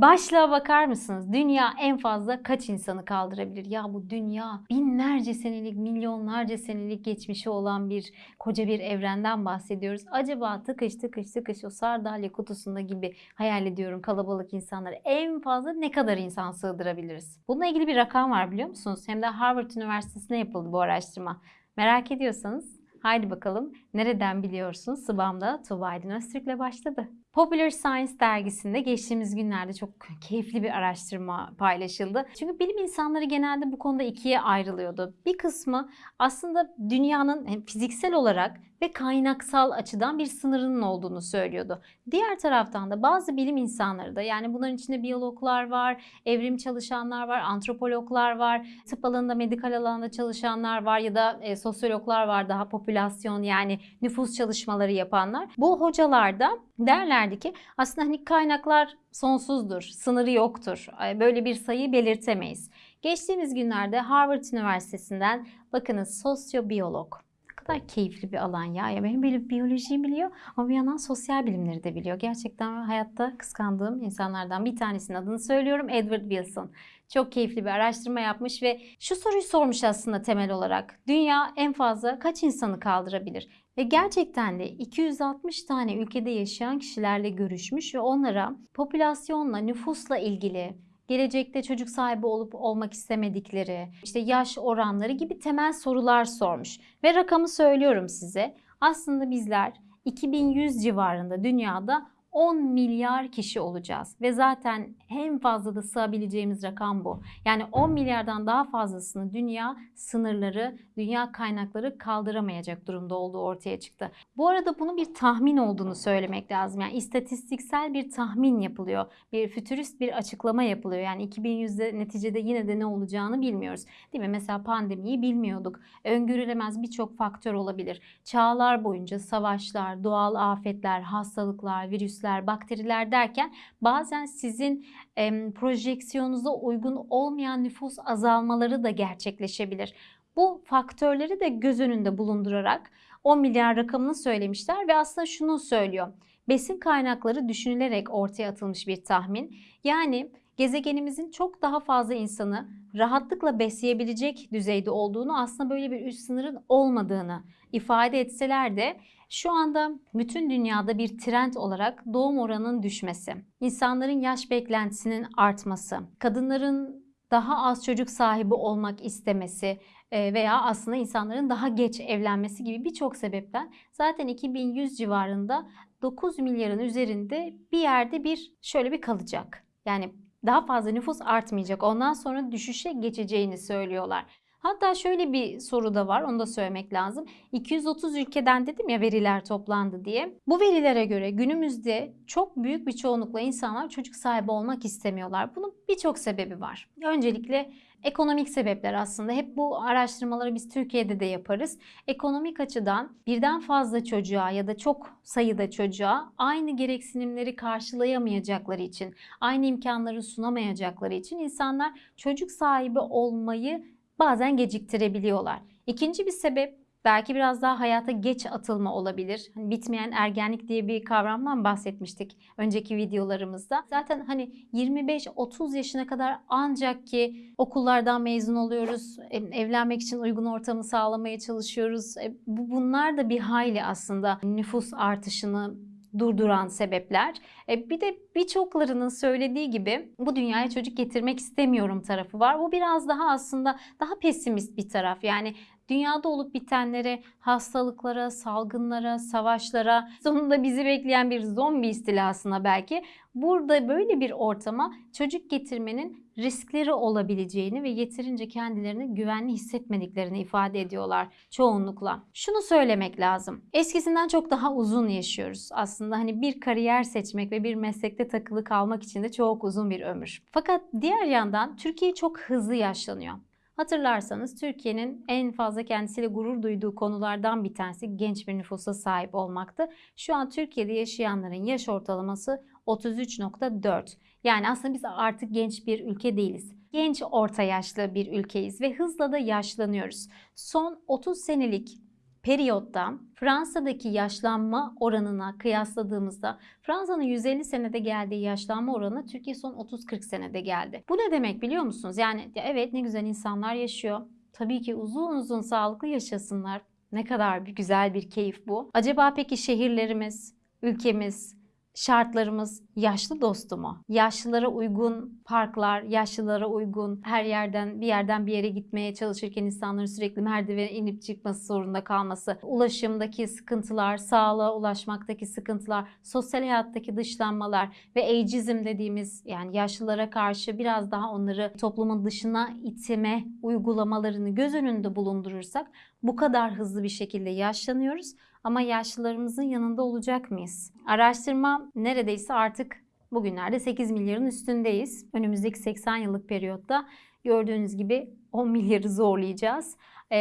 Başlığa bakar mısınız? Dünya en fazla kaç insanı kaldırabilir? Ya bu dünya binlerce senelik, milyonlarca senelik geçmişi olan bir koca bir evrenden bahsediyoruz. Acaba tıkış tıkış tıkış o sardalya kutusunda gibi hayal ediyorum kalabalık insanları. En fazla ne kadar insan sığdırabiliriz? Bununla ilgili bir rakam var biliyor musunuz? Hem de Harvard Üniversitesi'ne yapıldı bu araştırma. Merak ediyorsanız haydi bakalım nereden biliyorsun? Sıbam'da Tuğba Aydın Öztürk'le başladı. Popular Science dergisinde geçtiğimiz günlerde çok keyifli bir araştırma paylaşıldı. Çünkü bilim insanları genelde bu konuda ikiye ayrılıyordu. Bir kısmı aslında dünyanın hem fiziksel olarak ve kaynaksal açıdan bir sınırının olduğunu söylüyordu. Diğer taraftan da bazı bilim insanları da yani bunların içinde biyologlar var, evrim çalışanlar var, antropologlar var, tıp alanında, medikal alanda çalışanlar var ya da e, sosyologlar var daha popülasyon yani nüfus çalışmaları yapanlar. Bu hocalar da derlerdi ki aslında hani kaynaklar sonsuzdur, sınırı yoktur. Böyle bir sayı belirtemeyiz. Geçtiğimiz günlerde Harvard Üniversitesi'nden bakınız sosyobiyolog kadar keyifli bir alan ya. ya benim böyle biyolojiyi biliyor ama bir yandan sosyal bilimleri de biliyor. Gerçekten hayatta kıskandığım insanlardan bir tanesinin adını söylüyorum. Edward Wilson. Çok keyifli bir araştırma yapmış ve şu soruyu sormuş aslında temel olarak. Dünya en fazla kaç insanı kaldırabilir? Ve gerçekten de 260 tane ülkede yaşayan kişilerle görüşmüş ve onlara popülasyonla, nüfusla ilgili gelecekte çocuk sahibi olup olmak istemedikleri, işte yaş oranları gibi temel sorular sormuş. Ve rakamı söylüyorum size. Aslında bizler 2100 civarında dünyada 10 milyar kişi olacağız ve zaten en fazla da sığabileceğimiz rakam bu. Yani 10 milyardan daha fazlasını dünya sınırları, dünya kaynakları kaldıramayacak durumda olduğu ortaya çıktı. Bu arada bunu bir tahmin olduğunu söylemek lazım. Yani istatistiksel bir tahmin yapılıyor. Bir fütürist bir açıklama yapılıyor. Yani 2100'de neticede yine de ne olacağını bilmiyoruz. Değil mi? Mesela pandemiyi bilmiyorduk. Öngörülemez birçok faktör olabilir. Çağlar boyunca savaşlar, doğal afetler, hastalıklar, virüsler virüsler, bakteriler derken bazen sizin e, projeksiyonunuza uygun olmayan nüfus azalmaları da gerçekleşebilir. Bu faktörleri de göz önünde bulundurarak 10 milyar rakamını söylemişler ve aslında şunu söylüyor. Besin kaynakları düşünülerek ortaya atılmış bir tahmin. Yani gezegenimizin çok daha fazla insanı rahatlıkla besleyebilecek düzeyde olduğunu aslında böyle bir üst sınırın olmadığını ifade etseler de şu anda bütün dünyada bir trend olarak doğum oranının düşmesi, insanların yaş beklentisinin artması, kadınların daha az çocuk sahibi olmak istemesi e, veya aslında insanların daha geç evlenmesi gibi birçok sebepten zaten 2100 civarında 9 milyarın üzerinde bir yerde bir şöyle bir kalacak. Yani daha fazla nüfus artmayacak. Ondan sonra düşüşe geçeceğini söylüyorlar. Hatta şöyle bir soru da var onu da söylemek lazım. 230 ülkeden dedim ya veriler toplandı diye. Bu verilere göre günümüzde çok büyük bir çoğunlukla insanlar çocuk sahibi olmak istemiyorlar. Bunun birçok sebebi var. Öncelikle ekonomik sebepler aslında. Hep bu araştırmaları biz Türkiye'de de yaparız. Ekonomik açıdan birden fazla çocuğa ya da çok sayıda çocuğa aynı gereksinimleri karşılayamayacakları için, aynı imkanları sunamayacakları için insanlar çocuk sahibi olmayı bazen geciktirebiliyorlar. İkinci bir sebep belki biraz daha hayata geç atılma olabilir. Hani bitmeyen ergenlik diye bir kavramdan bahsetmiştik önceki videolarımızda. Zaten hani 25-30 yaşına kadar ancak ki okullardan mezun oluyoruz, evlenmek için uygun ortamı sağlamaya çalışıyoruz. E, bunlar da bir hayli aslında nüfus artışını durduran sebepler. E, bir de birçoklarının söylediği gibi bu dünyaya çocuk getirmek istemiyorum tarafı var. Bu biraz daha aslında daha pesimist bir taraf. Yani dünyada olup bitenlere, hastalıklara, salgınlara, savaşlara, sonunda bizi bekleyen bir zombi istilasına belki burada böyle bir ortama çocuk getirmenin riskleri olabileceğini ve yeterince kendilerini güvenli hissetmediklerini ifade ediyorlar çoğunlukla. Şunu söylemek lazım. Eskisinden çok daha uzun yaşıyoruz. Aslında hani bir kariyer seçmek ve bir meslekte takılı kalmak için de çok uzun bir ömür. Fakat diğer yandan Türkiye çok hızlı yaşlanıyor. Hatırlarsanız Türkiye'nin en fazla kendisiyle gurur duyduğu konulardan bir tanesi genç bir nüfusa sahip olmaktı. Şu an Türkiye'de yaşayanların yaş ortalaması 33.4. Yani aslında biz artık genç bir ülke değiliz. Genç orta yaşlı bir ülkeyiz ve hızla da yaşlanıyoruz. Son 30 senelik periyotta Fransa'daki yaşlanma oranına kıyasladığımızda Fransa'nın 150 senede geldiği yaşlanma oranı Türkiye son 30-40 senede geldi. Bu ne demek biliyor musunuz? Yani ya evet ne güzel insanlar yaşıyor. Tabii ki uzun uzun sağlıklı yaşasınlar. Ne kadar bir güzel bir keyif bu. Acaba peki şehirlerimiz, ülkemiz, şartlarımız yaşlı dostu mu? Yaşlılara uygun parklar, yaşlılara uygun her yerden bir yerden bir yere gitmeye çalışırken insanların sürekli merdivene inip çıkması zorunda kalması, ulaşımdaki sıkıntılar, sağlığa ulaşmaktaki sıkıntılar, sosyal hayattaki dışlanmalar ve ageizm dediğimiz yani yaşlılara karşı biraz daha onları toplumun dışına itme uygulamalarını göz önünde bulundurursak bu kadar hızlı bir şekilde yaşlanıyoruz ama yaşlılarımızın yanında olacak mıyız? Araştırma neredeyse artık bugünlerde 8 milyarın üstündeyiz. Önümüzdeki 80 yıllık periyotta gördüğünüz gibi 10 milyarı zorlayacağız.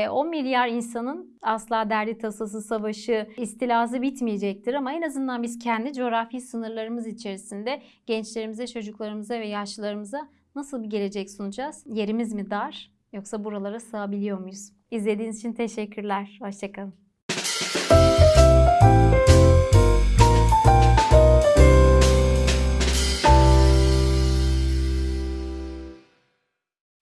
10 milyar insanın asla derdi tasası, savaşı, istilası bitmeyecektir ama en azından biz kendi coğrafi sınırlarımız içerisinde gençlerimize, çocuklarımıza ve yaşlılarımıza nasıl bir gelecek sunacağız? Yerimiz mi dar yoksa buralara sığabiliyor muyuz? İzlediğiniz için teşekkürler. Hoşçakalın.